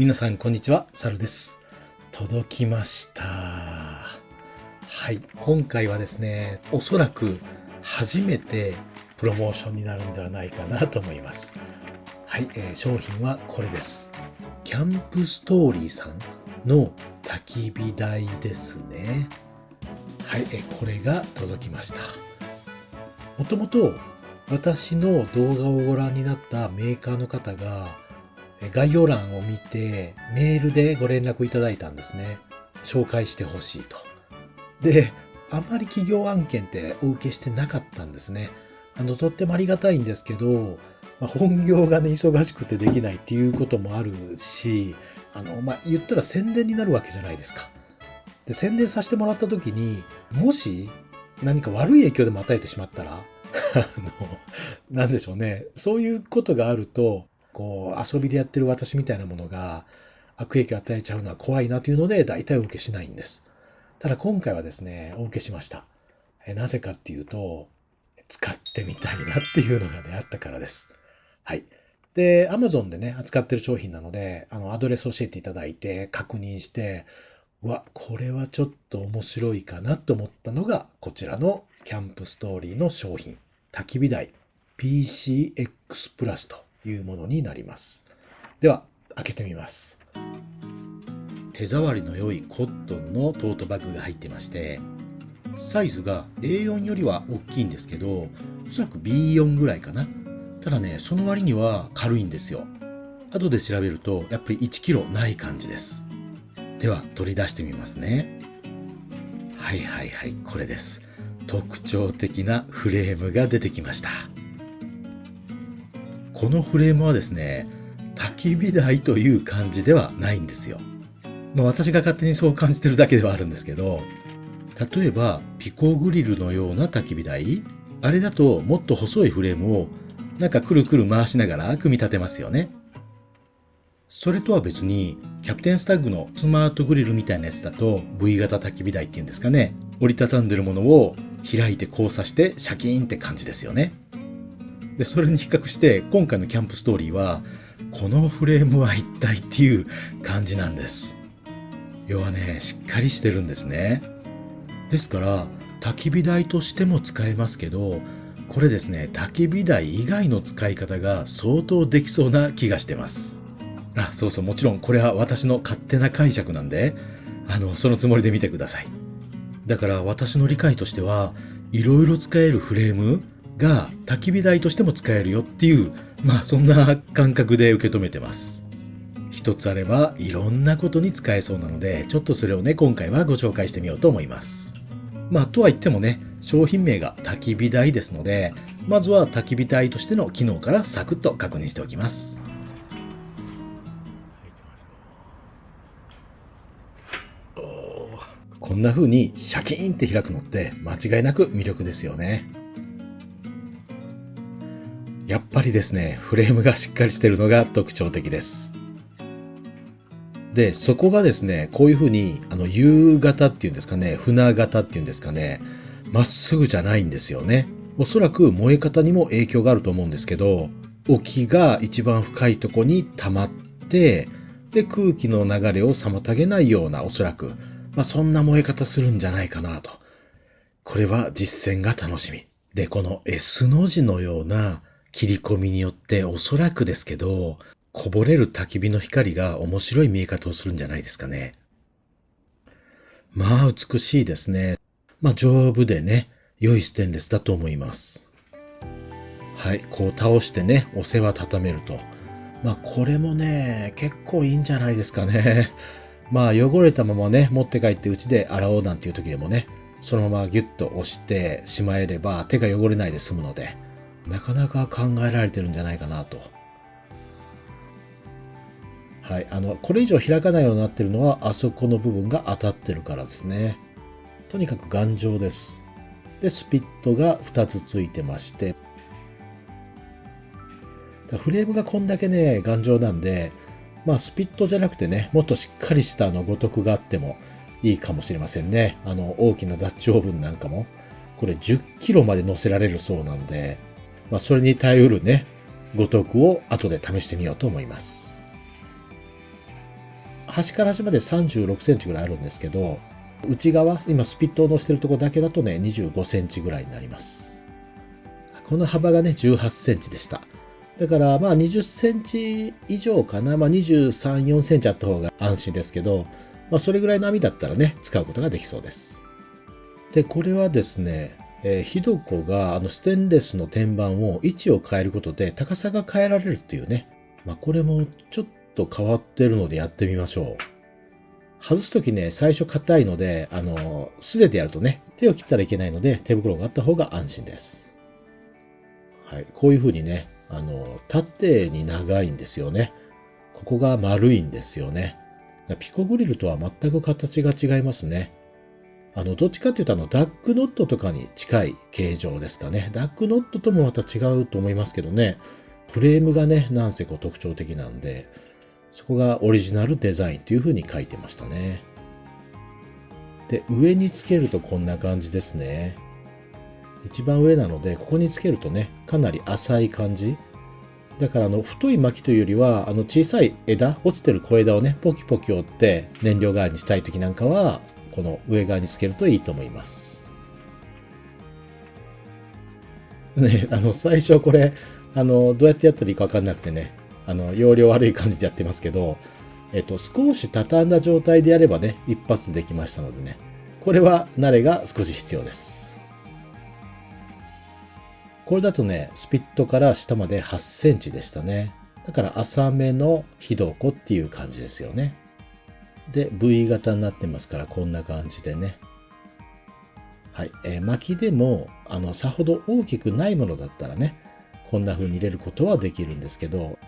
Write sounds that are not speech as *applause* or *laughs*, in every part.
皆さんこんにちは、サルです。届きました。はい、今回はですね、おそらく初めてプロモーションになるんではないかなと思います。はい、えー商品はこれです。キャンプストーリーさんの焚き火台ですね。はい、えーこれが届きました。もともと私の動画をご覧になったメーカーの方が概要欄を見てメールでご連絡いただいたんですね。紹介してほしいと。で、あまり企業案件ってお受けしてなかったんですね。あの、とってもありがたいんですけど、まあ、本業がね、忙しくてできないっていうこともあるし、あの、まあ、言ったら宣伝になるわけじゃないですか。で、宣伝させてもらった時に、もし何か悪い影響でも与えてしまったら、*laughs* あの、なんでしょうね。そういうことがあると、こう、遊びでやってる私みたいなものが悪影響を与えちゃうのは怖いなというので、大体お受けしないんです。ただ今回はですね、お受けしました。えなぜかっていうと、使ってみたいなっていうのがね、あったからです。はい。で、Amazon でね、扱ってる商品なので、あの、アドレス教えていただいて、確認して、わ、これはちょっと面白いかなと思ったのが、こちらのキャンプストーリーの商品、焚き火台 PCX プラスというものになります。では、開けてみます。手触りの良いコットンのトートバッグが入ってまして、サイズが A4 よりは大きいんですけど、おそらく B4 ぐらいかな。ただね、その割には軽いんですよ。後で調べると、やっぱり1キロない感じです。では、取り出してみますね。はいはいはい、これです。特徴的なフレームが出てきました。このフレームはですね、焚き火台という感じではないんですよ。まあ私が勝手にそう感じてるだけではあるんですけど、例えばピコグリルのような焚き火台、あれだともっと細いフレームをなんかくるくる回しながら組み立てますよね。それとは別に、キャプテンスタッグのスマートグリルみたいなやつだと V 型焚き火台っていうんですかね。折りたたんでるものを開いて交差してシャキーンって感じですよね。で、それに比較して今回のキャンプストーリーは、このフレームは一体っていう感じなんです。要はね、しっかりしてるんですね。ですから、焚き火台としても使えますけど、これですね、焚き火台以外の使い方が相当できそうな気がしてます。あ、そうそう、もちろんこれは私の勝手な解釈なんで、あの、そのつもりで見てください。だから私の理解としては、いろいろ使えるフレームが焚き火台としても使えるよっていう、まあそんな感覚で受け止めてます。一つあればいろんなことに使えそうなので、ちょっとそれをね、今回はご紹介してみようと思います。まあとは言ってもね、商品名が焚き火台ですので、まずは焚き火台としての機能からサクッと確認しておきます。こんな風にシャキーンって開くのって間違いなく魅力ですよね。やっぱりですね、フレームがしっかりしてるのが特徴的です。で、そこがですね、こういう風に、あの、U 型っていうんですかね、船型っていうんですかね、まっすぐじゃないんですよね。おそらく燃え方にも影響があると思うんですけど、沖が一番深いとこに溜まって、で、空気の流れを妨げないような、おそらく、まあ、そんな燃え方するんじゃないかなと。これは実践が楽しみ。で、この S の字のような切り込みによっておそらくですけど、こぼれる焚き火の光が面白い見え方をするんじゃないですかね。まあ美しいですね。まあ丈夫でね、良いステンレスだと思います。はい、こう倒してね、お世話畳めると。まあこれもね、結構いいんじゃないですかね。*laughs* まあ汚れたままね、持って帰ってうちで洗おうなんていう時でもね、そのままギュッと押してしまえれば手が汚れないで済むので、なかなか考えられてるんじゃないかなと。はい。あの、これ以上開かないようになってるのは、あそこの部分が当たってるからですね。とにかく頑丈です。で、スピットが2つついてまして、フレームがこんだけね、頑丈なんで、まあ、スピットじゃなくてね、もっとしっかりしたあの、ごとくがあってもいいかもしれませんね。あの、大きなダッチオーブンなんかも、これ10キロまで乗せられるそうなんで、まあ、それに耐えうるね、ごとくを後で試してみようと思います。端から端まで36センチぐらいあるんですけど、内側、今スピットを乗せてるとこだけだとね、25センチぐらいになります。この幅がね、18センチでした。だからまあ20センチ以上かな。まあ23、4センチあった方が安心ですけど、まあそれぐらいの網だったらね、使うことができそうです。で、これはですね、えー、ひどこがあのステンレスの天板を位置を変えることで高さが変えられるっていうね。まあこれもちょっと変わってるのでやってみましょう。外すときね、最初硬いので、あの、素手でやるとね、手を切ったらいけないので、手袋があった方が安心です。はい。こういう風にね、あの、縦に長いんですよね。ここが丸いんですよね。ピコグリルとは全く形が違いますね。あの、どっちかっていうとあの、ダックノットとかに近い形状ですかね。ダックノットともまた違うと思いますけどね。フレームがね、なんせこう特徴的なんで、そこがオリジナルデザインというふうに書いてましたね。で、上につけるとこんな感じですね。一番上なので、ここにつけるとね、かなり浅い感じ。だからあの、太い薪というよりは、あの、小さい枝、落ちてる小枝をね、ポキポキ折って燃料代わりにしたい時なんかは、この上側につけるといいと思います。ね、あの、最初これ、あの、どうやってやったらいいかわかんなくてね、あの、容量悪い感じでやってますけど、えっと、少し畳んだ状態でやればね、一発できましたのでね、これは慣れが少し必要です。これだとね、スピットから下まで8センチでしたね。だから浅めのひどこっていう感じですよね。で、V 型になってますから、こんな感じでね。はい。えー、巻きでも、あの、さほど大きくないものだったらね、こんな風に入れることはできるんですけど、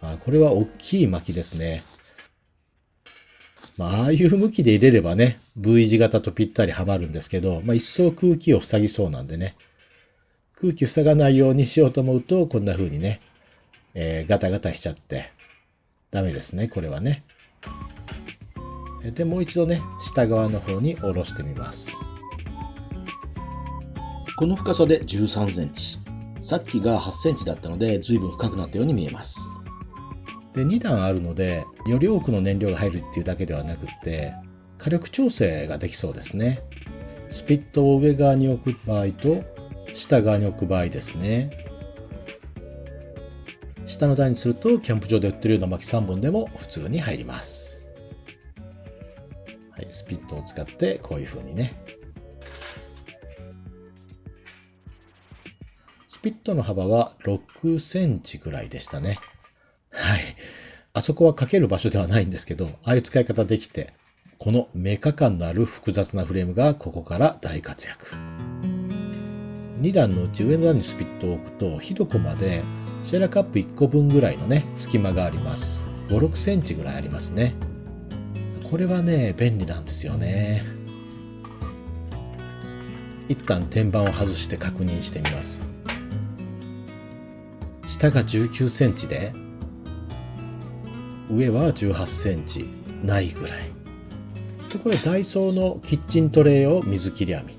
あこれは大きい巻きですね。まあ、ああいう向きで入れればね、V 字型とぴったりはまるんですけど、まあ、一層空気を塞ぎそうなんでね。空気塞がないようにしようと思うと、こんな風にね、えー、ガタガタしちゃって、ダメですね、これはね。で、もう一度ね、下側の方に下ろしてみます。この深さで13センチ。さっきが8センチだったので、随分深くなったように見えます。で、2段あるので、より多くの燃料が入るっていうだけではなくって、火力調整ができそうですね。スピットを上側に置く場合と、下側に置く場合ですね。下の台にすると、キャンプ場で売ってるような薪3本でも普通に入ります。はい、スピットを使ってこういう風にね。スピットの幅は6センチぐらいでしたね。はい。あそこはかける場所ではないんですけど、ああいう使い方できて、このメカ感のある複雑なフレームがここから大活躍。2段のうち上の段にスピットを置くと、ひどこまでシェラカップ1個分ぐらいのね、隙間があります。5、6センチぐらいありますね。これはね、便利なんですよね。一旦天板を外して確認してみます。下が19センチで、上は18センチないぐらい。で、これダイソーのキッチントレイを水切り網。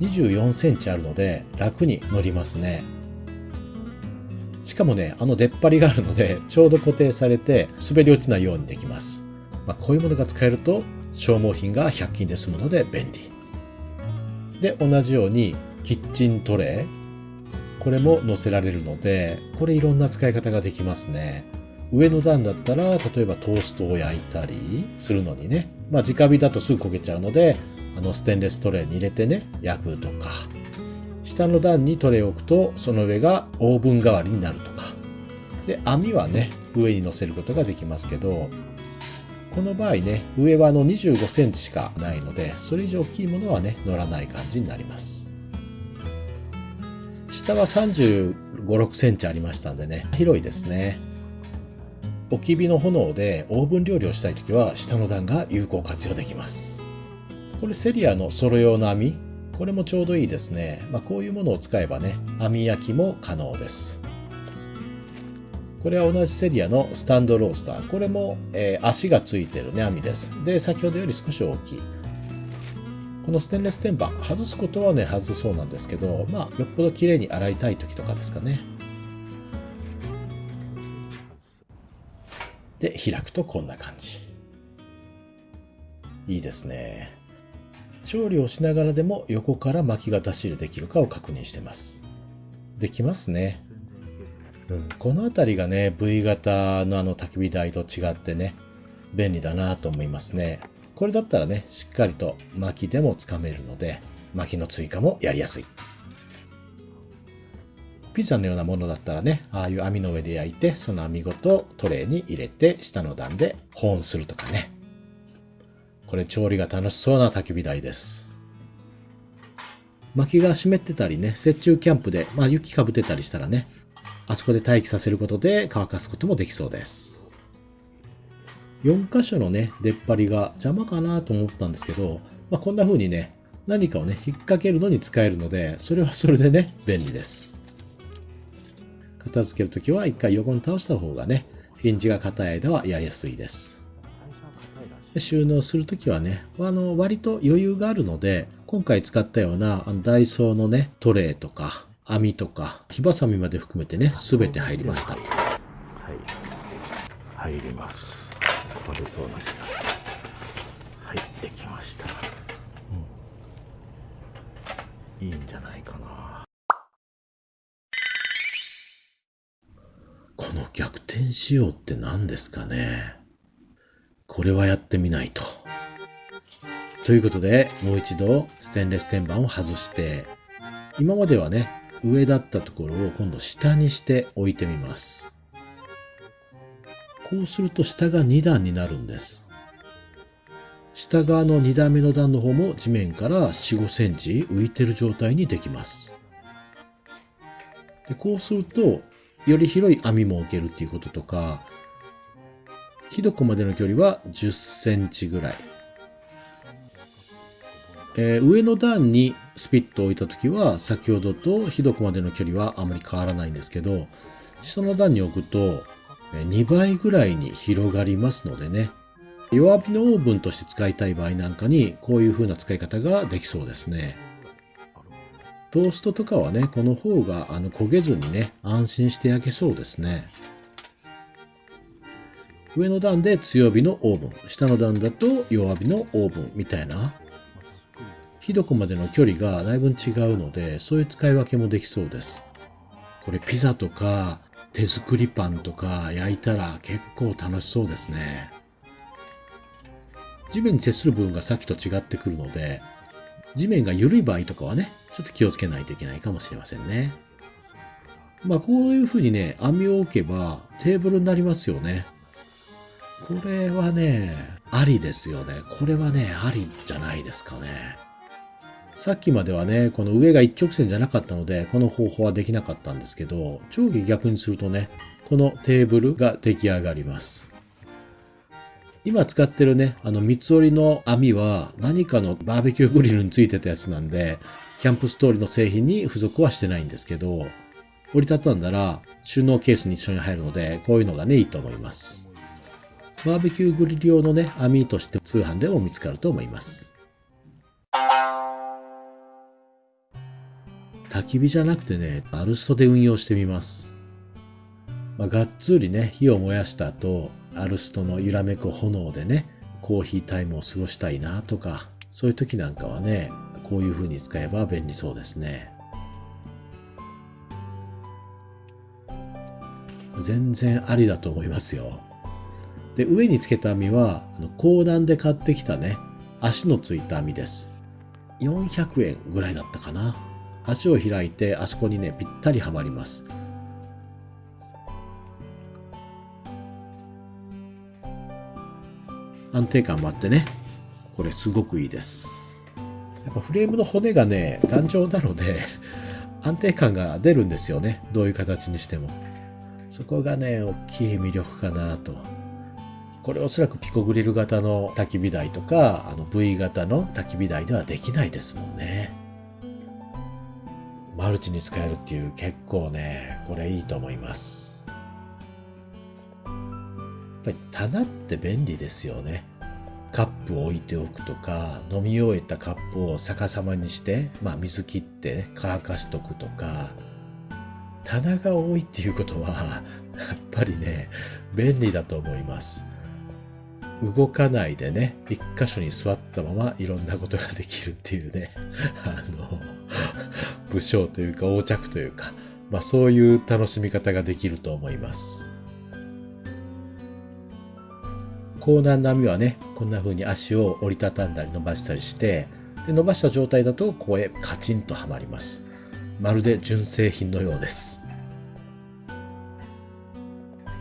24センチあるので楽に乗りますね。しかもね、あの出っ張りがあるので、ちょうど固定されて滑り落ちないようにできます。まあ、こういうものが使えると消耗品が100均で済むので便利。で、同じようにキッチントレー。これも載せられるので、これいろんな使い方ができますね。上の段だったら、例えばトーストを焼いたりするのにね。まあ直火だとすぐ焦げちゃうので、あのステンレストレーに入れてね、焼くとか。下の段にトレを置くとその上がオーブン代わりになるとか。で網はね上に乗せることができますけどこの場合ね上はあの25センチしかないのでそれ以上大きいものはね乗らない感じになります。下は35、6センチありましたんでね広いですね。置き火の炎でオーブン料理をしたいときは下の段が有効活用できます。これセリアのソロ用の網これもちょうどいいですね。まあ、こういうものを使えばね、網焼きも可能です。これは同じセリアのスタンドロースター。これも、えー、足がついてるね、網です。で、先ほどより少し大きい。このステンレス天板、外すことはね、外せそうなんですけど、まあ、よっぽど綺麗に洗いたい時とかですかね。で、開くとこんな感じ。いいですね。調理をしながらでも横から巻きが出し入れできるかを確認してます。できますね。うん、この辺りがね、V 型のあの焚き火台と違ってね、便利だなと思いますね。これだったらね、しっかりと薪でもつかめるので、薪の追加もやりやすい。ピザのようなものだったらね、ああいう網の上で焼いて、その網ごとトレーに入れて、下の段で保温するとかね。これ調理が楽しそうな焚き火台です。薪が湿ってたりね、雪中キャンプで、まあ雪かぶってたりしたらね、あそこで待機させることで乾かすこともできそうです。4箇所のね、出っ張りが邪魔かなと思ったんですけど、まあ、こんな風にね、何かをね、引っ掛けるのに使えるので、それはそれでね、便利です。片付けるときは一回横に倒した方がね、ヒンジが硬い間はやりやすいです。収納するときはね、あの、割と余裕があるので、今回使ったようなあのダイソーのね、トレーとか、網とか、火ばさみまで含めてね、すべて入りました。はい。入ります。これそうなした。はい、できました。うん。いいんじゃないかな。この逆転仕様って何ですかねこれはやってみないと。ということで、もう一度ステンレス天板を外して、今まではね、上だったところを今度下にして置いてみます。こうすると下が2段になるんです。下側の2段目の段の方も地面から4、5センチ浮いてる状態にできます。でこうすると、より広い網も置けるっていうこととか、ひどこまでの距離は10センチぐらい。えー、上の段にスピットを置いた時は先ほどとひどこまでの距離はあまり変わらないんですけど下の段に置くと2倍ぐらいに広がりますのでね。弱火のオーブンとして使いたい場合なんかにこういう風な使い方ができそうですね。トーストとかはねこの方があの焦げずにね安心して焼けそうですね。上の段で強火のオーブン下の段だと弱火のオーブンみたいなひどこまでの距離がだいぶ違うので、そういう使い分けもできそうです。これピザとか手作りパンとか焼いたら結構楽しそうですね。地面に接する部分がさっきと違ってくるので、地面が緩い場合とかはね、ちょっと気をつけないといけないかもしれませんね。まあこういう風にね、網を置けばテーブルになりますよね。これはね、ありですよね。これはね、ありじゃないですかね。さっきまではね、この上が一直線じゃなかったので、この方法はできなかったんですけど、上下逆にするとね、このテーブルが出来上がります。今使ってるね、あの三つ折りの網は何かのバーベキューグリルについてたやつなんで、キャンプストーリーの製品に付属はしてないんですけど、折りたたんだら収納ケースに一緒に入るので、こういうのがね、いいと思います。バーベキューグリル用のね、網として通販でも見つかると思います。焚き火じゃなくてね、アルストで運用してみます。まあ、がっつりね、火を燃やした後、アルストの揺らめく炎でね、コーヒータイムを過ごしたいなとか、そういう時なんかはね、こういう風に使えば便利そうですね。全然ありだと思いますよ。で、上につけた網は、あの、高段で買ってきたね、足のついた網です。400円ぐらいだったかな。足を開いてあそこにねぴったりはまります。安定感もあってねこれすごくいいです。やっぱフレームの骨がね頑丈なので *laughs* 安定感が出るんですよね。どういう形にしても。そこがね大きい魅力かなと。これおそらくピコグリル型の焚き火台とかあの V 型の焚き火台ではできないですもんねマルチに使えるっていう結構ね、これいいと思います。やっぱり棚って便利ですよね。カップを置いておくとか、飲み終えたカップを逆さまにして、まあ水切って、ね、乾かしとくとか、棚が多いっていうことは、やっぱりね、便利だと思います。動かないでね、一箇所に座ったままいろんなことができるっていうね、*laughs* あの、武将というか横着というか、まあそういう楽しみ方ができると思います。高難波はね、こんな風に足を折りたたんだり伸ばしたりして、で伸ばした状態だとここへカチンとはまります。まるで純正品のようです。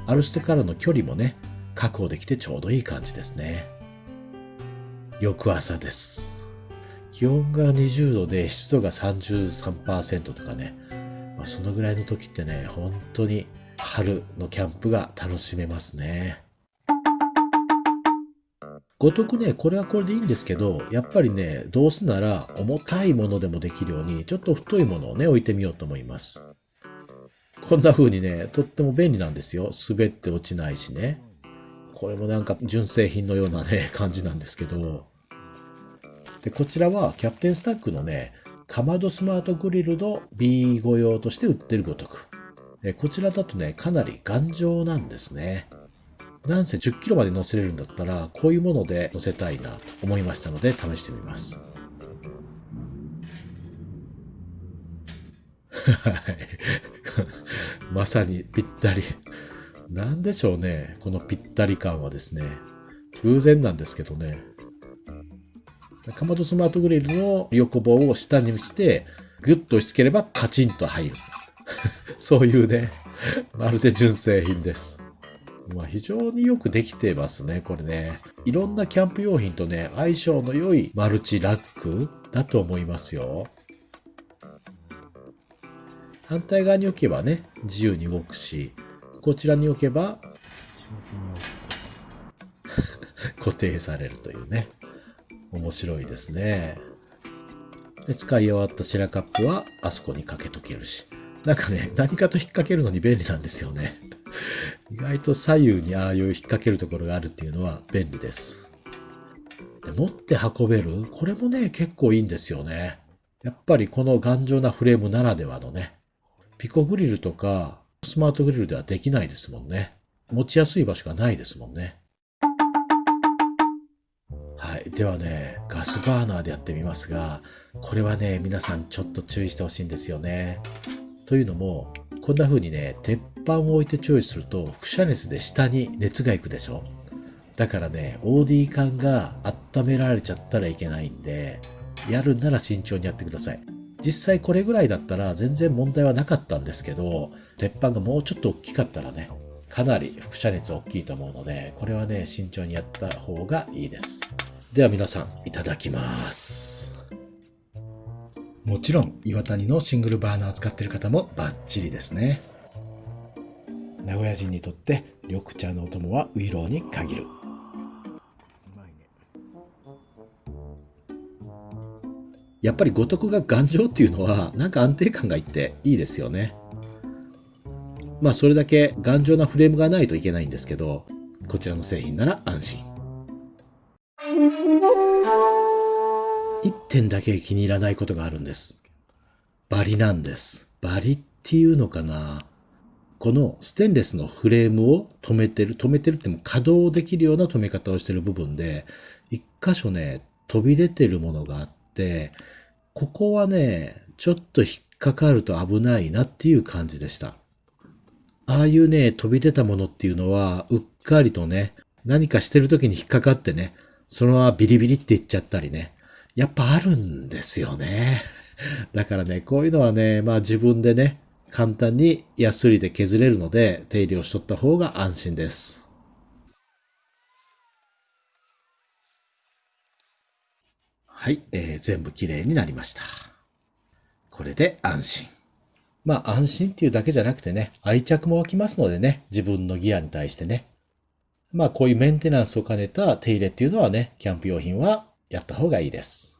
アルストからの距離もね、確保できてちょうどいい感じですね。翌朝です。気温が20度で湿度が33%とかね、まあ、そのぐらいの時ってね、本当に春のキャンプが楽しめますね。ごとくね、これはこれでいいんですけど、やっぱりね、どうせなら重たいものでもできるように、ちょっと太いものをね、置いてみようと思います。こんな風にね、とっても便利なんですよ。滑って落ちないしね。これもなんか純正品のようなね、*laughs* 感じなんですけど。で、こちらはキャプテンスタックのね、かまどスマートグリルの B5 用として売ってるごとく。こちらだとね、かなり頑丈なんですね。なんせ10キロまで乗せれるんだったら、こういうもので乗せたいなと思いましたので、試してみます。*laughs* はい。*laughs* まさにぴったり。なんでしょうね。このぴったり感はですね。偶然なんですけどね。かまどスマートグリルの横棒を下にして、ぐっと押し付ければカチンと入る。*laughs* そういうね、まるで純正品です。まあ非常によくできてますね、これね。いろんなキャンプ用品とね、相性の良いマルチラックだと思いますよ。反対側に置けばね、自由に動くし、こちらに置けば *laughs* 固定されるというね。面白いですね。で使い終わったシェラカップはあそこにかけとけるし。なんかね、何かと引っ掛けるのに便利なんですよね。*laughs* 意外と左右にああいう引っ掛けるところがあるっていうのは便利です。で持って運べる？これもね、結構いいんですよね。やっぱりこの頑丈なフレームならではのね、ピコグリルとかスマートグリルではできないですもんね。持ちやすい場所がないですもんね。はい。ではね、ガスバーナーでやってみますが、これはね、皆さんちょっと注意してほしいんですよね。というのも、こんな風にね、鉄板を置いて調理すると、輻射熱で下に熱が行くでしょだからね、OD 管が温められちゃったらいけないんで、やるなら慎重にやってください。実際これぐらいだったら全然問題はなかったんですけど、鉄板がもうちょっと大きかったらね、かなり輻射熱大きいと思うので、これはね、慎重にやった方がいいです。では皆さん、いただきます。もちろん、岩谷のシングルバーナーを使ってる方もバッチリですね。名古屋人にとって緑茶のお供はウイローに限る。やっぱり五徳が頑丈っていうのは、なんか安定感がいっていいですよね。まあ、それだけ頑丈なフレームがないといけないんですけど、こちらの製品なら安心。一点だけ気に入らないことがあるんです。バリなんです。バリっていうのかなこのステンレスのフレームを止めてる、止めてるっても稼働できるような止め方をしてる部分で、一箇所ね、飛び出てるものがあって、ここはね、ちょっと引っかかると危ないなっていう感じでした。ああいうね、飛び出たものっていうのは、うっかりとね、何かしてる時に引っかかってね、そのままビリビリっていっちゃったりね、やっぱあるんですよね。*laughs* だからね、こういうのはね、まあ自分でね、簡単にヤスリで削れるので、手入れをしとった方が安心です。はい、えー全部綺麗になりました。これで安心。まあ安心っていうだけじゃなくてね、愛着も湧きますのでね、自分のギアに対してね。まあこういうメンテナンスを兼ねた手入れっていうのはね、キャンプ用品はやった方がいいです。